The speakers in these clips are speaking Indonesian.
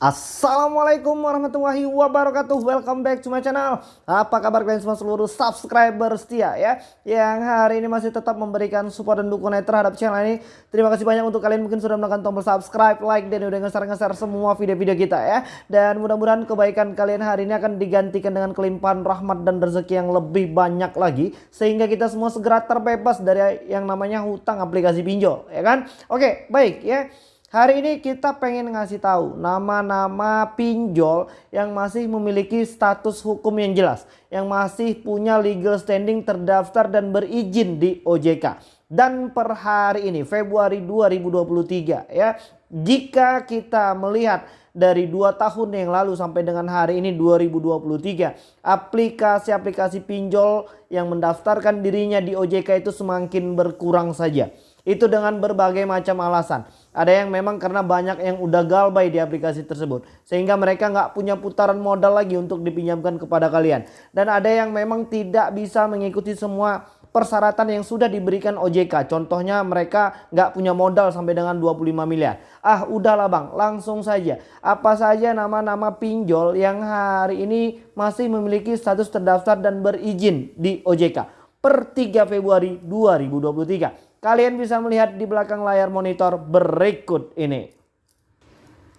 Assalamualaikum warahmatullahi wabarakatuh. Welcome back to my channel. Apa kabar kalian semua seluruh subscriber setia ya? Yang hari ini masih tetap memberikan support dan dukungan terhadap channel ini. Terima kasih banyak untuk kalian mungkin sudah menekan tombol subscribe, like dan udah ngeser-ngeser semua video-video kita ya. Dan mudah-mudahan kebaikan kalian hari ini akan digantikan dengan kelimpahan rahmat dan rezeki yang lebih banyak lagi. Sehingga kita semua segera terbebas dari yang namanya hutang aplikasi pinjol ya kan? Oke baik ya Hari ini kita pengen ngasih tahu nama-nama pinjol yang masih memiliki status hukum yang jelas. Yang masih punya legal standing terdaftar dan berizin di OJK. Dan per hari ini Februari 2023 ya. Jika kita melihat dari dua tahun yang lalu sampai dengan hari ini 2023 aplikasi-aplikasi pinjol yang mendaftarkan dirinya di OJK itu semakin berkurang saja. Itu dengan berbagai macam alasan. Ada yang memang karena banyak yang udah galbay di aplikasi tersebut. Sehingga mereka nggak punya putaran modal lagi untuk dipinjamkan kepada kalian. Dan ada yang memang tidak bisa mengikuti semua persyaratan yang sudah diberikan OJK. Contohnya mereka nggak punya modal sampai dengan 25 miliar. Ah udahlah bang langsung saja. Apa saja nama-nama pinjol yang hari ini masih memiliki status terdaftar dan berizin di OJK. Per 3 Februari 2023. Kalian bisa melihat di belakang layar monitor berikut ini.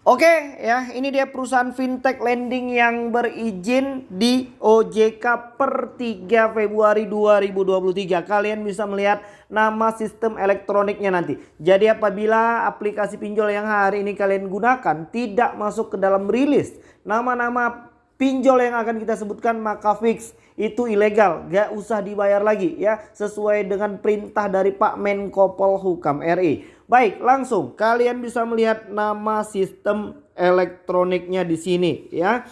Oke ya ini dia perusahaan fintech lending yang berizin di OJK per 3 Februari 2023. Kalian bisa melihat nama sistem elektroniknya nanti. Jadi apabila aplikasi pinjol yang hari ini kalian gunakan tidak masuk ke dalam rilis nama-nama pinjol yang akan kita sebutkan maka fix itu ilegal gak usah dibayar lagi ya. Sesuai dengan perintah dari Pak Menko Polhukam RI baik langsung. Kalian bisa melihat nama sistem elektroniknya di sini ya.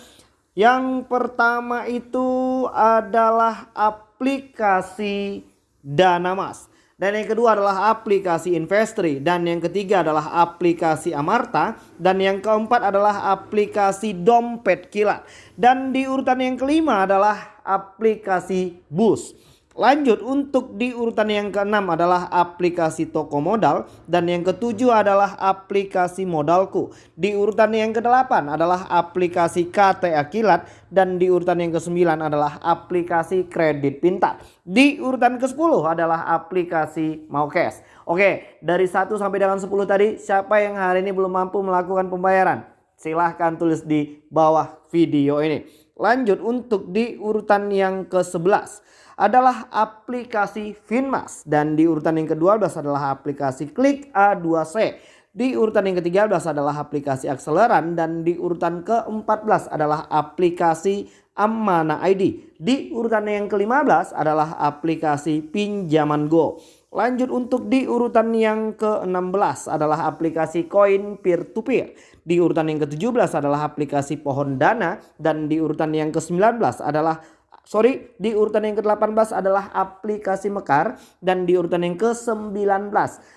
Yang pertama itu adalah aplikasi Danamas dan yang kedua adalah aplikasi Investri. Dan yang ketiga adalah aplikasi Amarta. Dan yang keempat adalah aplikasi Dompet Kilat. Dan di urutan yang kelima adalah aplikasi Bus. Lanjut untuk di urutan yang keenam adalah aplikasi toko modal dan yang ketujuh adalah aplikasi modalku. Di urutan yang kedelapan adalah aplikasi KTA Kilat dan di urutan yang kesembilan adalah aplikasi kredit pintar. Di urutan ke-10 adalah aplikasi Maukes. Oke, dari 1 sampai dengan 10 tadi siapa yang hari ini belum mampu melakukan pembayaran? Silahkan tulis di bawah video ini. Lanjut untuk di urutan yang ke-11 adalah aplikasi Finmas dan di urutan yang ke-12 adalah aplikasi Klik A2C. Di urutan yang ke-13 adalah aplikasi Akseleran dan di urutan ke-14 adalah aplikasi Ammana ID. Di urutan yang ke-15 adalah aplikasi Pinjaman Go. Lanjut untuk di urutan yang ke-16 adalah aplikasi koin peer to peer. Di urutan yang ke-17 adalah aplikasi Pohon Dana dan di urutan yang ke-19 adalah sorry di urutan yang ke-18 adalah aplikasi Mekar dan di urutan yang ke-19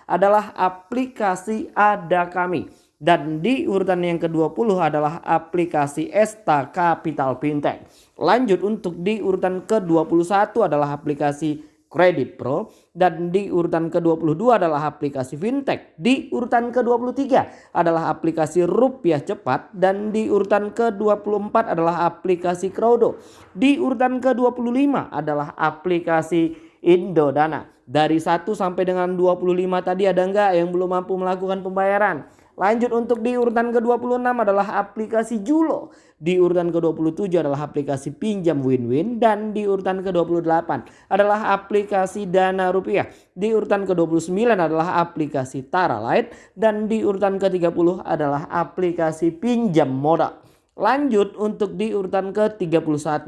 adalah aplikasi Ada Kami dan di urutan yang ke-20 adalah aplikasi Esta Capital Fintech. Lanjut untuk di urutan ke-21 adalah aplikasi Kredit Pro dan di urutan ke-22 adalah aplikasi fintech. Di urutan ke-23 adalah aplikasi rupiah cepat dan di urutan ke-24 adalah aplikasi Crowdo. Di urutan ke-25 adalah aplikasi Indodana. Dari 1 sampai dengan 25 tadi ada enggak yang belum mampu melakukan pembayaran? Lanjut untuk di urutan ke-26 adalah aplikasi Julo. Di urutan ke-27 adalah aplikasi pinjam win-win. Dan di urutan ke-28 adalah aplikasi dana rupiah. Di urutan ke-29 adalah aplikasi Tara Light. Dan di urutan ke-30 adalah aplikasi pinjam modal. Lanjut untuk di urutan ke-31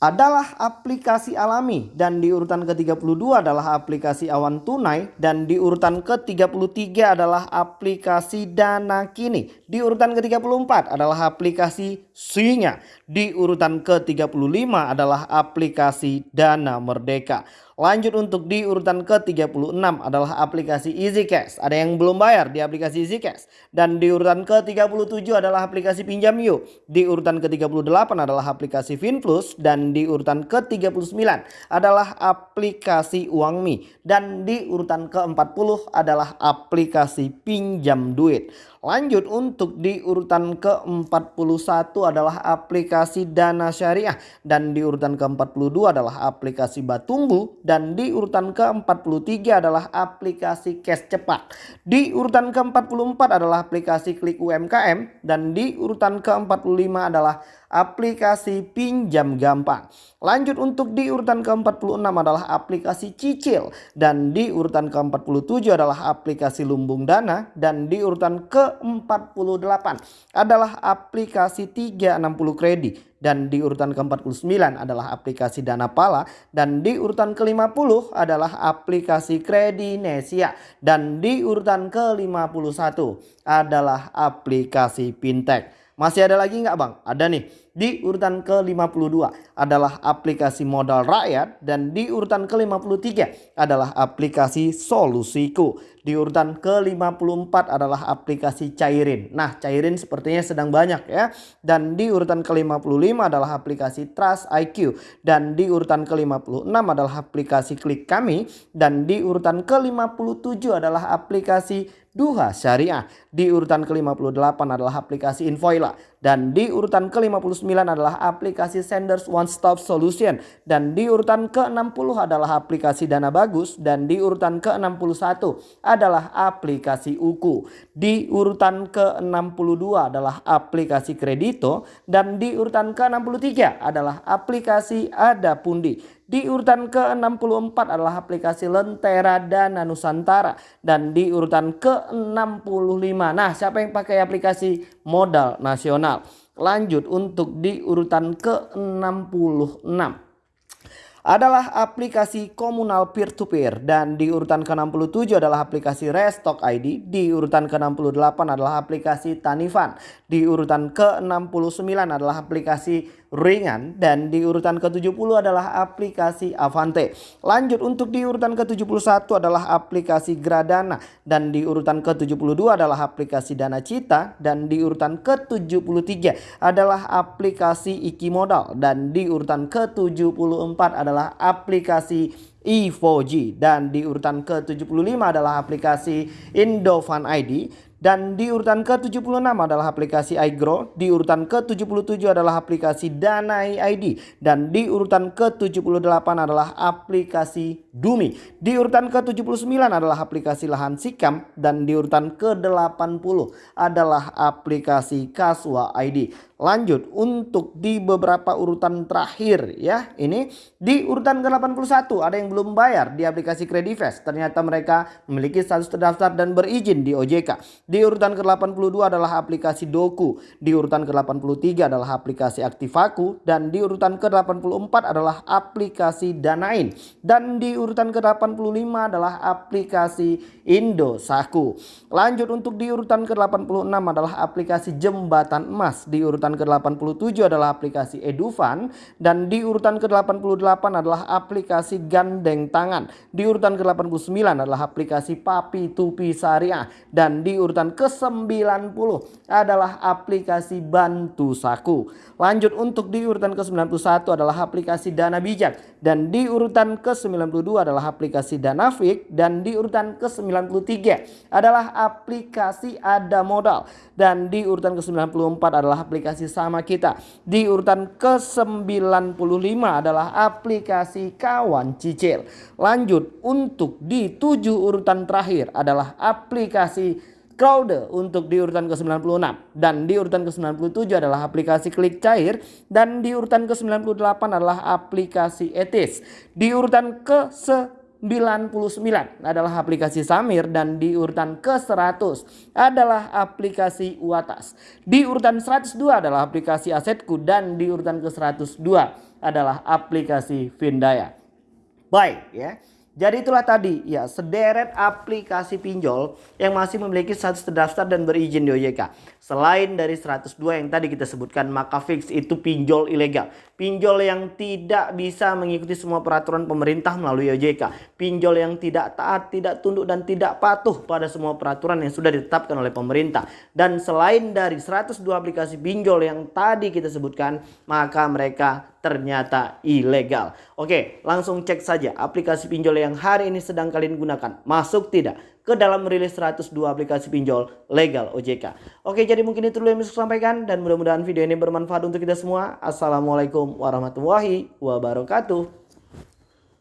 adalah aplikasi alami dan di urutan ke-32 adalah aplikasi awan tunai dan di urutan ke-33 adalah aplikasi dana kini. Di urutan ke-34 adalah aplikasi Singa. Di urutan ke-35 adalah aplikasi dana merdeka. Lanjut untuk di urutan ke-36 adalah aplikasi Easy Cash. Ada yang belum bayar di aplikasi Easy Cash. Dan di urutan ke-37 adalah aplikasi Pinjam Yuk. Di urutan ke-38 adalah aplikasi FinPlus. Dan di urutan ke-39 adalah aplikasi Uangmi. Dan di urutan ke-40 adalah aplikasi Pinjam Duit. Lanjut untuk di urutan ke-41 adalah aplikasi Dana Syariah. Dan di urutan ke-42 adalah aplikasi Batunggu dan di urutan ke-43 adalah aplikasi Cash Cepat. Di urutan ke-44 adalah aplikasi Klik UMKM dan di urutan ke-45 adalah aplikasi pinjam gampang. Lanjut untuk di urutan ke-46 adalah aplikasi cicil. Dan di urutan ke-47 adalah aplikasi lumbung dana. Dan di urutan ke-48 adalah aplikasi 360 kredit dan di urutan ke-49 adalah aplikasi Dana Pala. Dan di urutan ke-50 adalah aplikasi Kredinesia dan di urutan ke-51 adalah aplikasi Fintech. Masih ada lagi nggak bang? Ada nih. Di urutan ke-52 adalah aplikasi modal rakyat dan di urutan ke-53 adalah aplikasi solusiku. Di urutan ke-54 adalah aplikasi cairin. Nah cairin sepertinya sedang banyak ya. Dan di urutan ke-55 adalah aplikasi Trust IQ. Dan di urutan ke-56 adalah aplikasi klik kami. Dan di urutan ke-57 adalah aplikasi Duha Syariah. Di urutan ke-58 adalah aplikasi Invoila. Dan di urutan ke-59 adalah aplikasi Senders One Stop Solution. Dan di urutan ke-60 adalah aplikasi Dana Bagus. Dan di urutan ke-61 adalah aplikasi Uku. Di urutan ke-62 adalah aplikasi Kredito. Dan di urutan ke-63 adalah aplikasi Ada Pundi. Di urutan ke-64 adalah aplikasi Lentera Dana Nusantara. Dan di urutan ke-65. Nah siapa yang pakai aplikasi modal nasional? Lanjut untuk di urutan ke-66 adalah aplikasi komunal peer-to-peer -peer. dan di urutan ke-67 adalah aplikasi Restock ID, di urutan ke-68 adalah aplikasi Tanifan, di urutan ke-69 adalah aplikasi ringan dan di urutan ke-70 adalah aplikasi Avante. Lanjut untuk di urutan ke-71 adalah aplikasi Gradana dan di urutan ke-72 adalah aplikasi Dana Cita dan di urutan ke-73 adalah aplikasi Iki Modal dan di urutan ke-74 adalah aplikasi E4G dan di urutan ke-75 adalah aplikasi Indofan ID dan di urutan ke-76 adalah aplikasi iGrow, di urutan ke-77 adalah aplikasi Danai ID dan di urutan ke-78 adalah aplikasi Dumi. Di urutan ke-79 adalah aplikasi Lahan Sikam dan di urutan ke-80 adalah aplikasi Kaswa ID. Lanjut untuk di beberapa urutan terakhir ya. Ini di urutan ke-81 ada yang belum bayar di aplikasi Credivest. Ternyata mereka memiliki status terdaftar dan berizin di OJK. Di urutan ke-82 adalah aplikasi Doku. Di urutan ke-83 adalah aplikasi Aktivaku dan di urutan ke-84 adalah aplikasi Danain. Dan di urutan ke-85 adalah aplikasi Indosaku. Lanjut untuk di urutan ke-86 adalah aplikasi Jembatan Emas. Di urutan urutan ke-87 adalah aplikasi Edufan dan di urutan ke-88 adalah aplikasi Gandeng Tangan. Di urutan ke-89 adalah aplikasi Papi Tupi Syariah dan di urutan ke-90 adalah aplikasi Bantu Saku. Lanjut untuk di urutan ke-91 adalah aplikasi Dana Bijak dan di urutan ke-92 adalah aplikasi Danafik dan di urutan ke-93 adalah aplikasi Ada Modal dan di urutan ke-94 adalah aplikasi sama kita. Di urutan ke-95 adalah aplikasi kawan cicil. Lanjut untuk di tujuh urutan terakhir adalah aplikasi Crowder untuk di urutan ke-96 dan di urutan ke-97 adalah aplikasi klik cair dan di urutan ke-98 adalah aplikasi etis. Di urutan ke 99 adalah aplikasi Samir dan di urutan ke-100 adalah aplikasi Uatas. Di urutan 102 adalah aplikasi Asetku dan di urutan ke-102 adalah aplikasi Vindaya. Baik ya. Jadi itulah tadi ya sederet aplikasi pinjol yang masih memiliki status terdaftar dan berizin di OJK. Selain dari 102 yang tadi kita sebutkan maka fix itu pinjol ilegal. Pinjol yang tidak bisa mengikuti semua peraturan pemerintah melalui OJK. Pinjol yang tidak taat, tidak tunduk dan tidak patuh pada semua peraturan yang sudah ditetapkan oleh pemerintah. Dan selain dari 102 aplikasi pinjol yang tadi kita sebutkan maka mereka ternyata ilegal. Oke, langsung cek saja aplikasi pinjol yang hari ini sedang kalian gunakan. Masuk tidak ke dalam rilis 102 aplikasi pinjol legal OJK. Oke, jadi mungkin itu dulu yang bisa sampaikan dan mudah-mudahan video ini bermanfaat untuk kita semua. Assalamualaikum warahmatullahi wabarakatuh.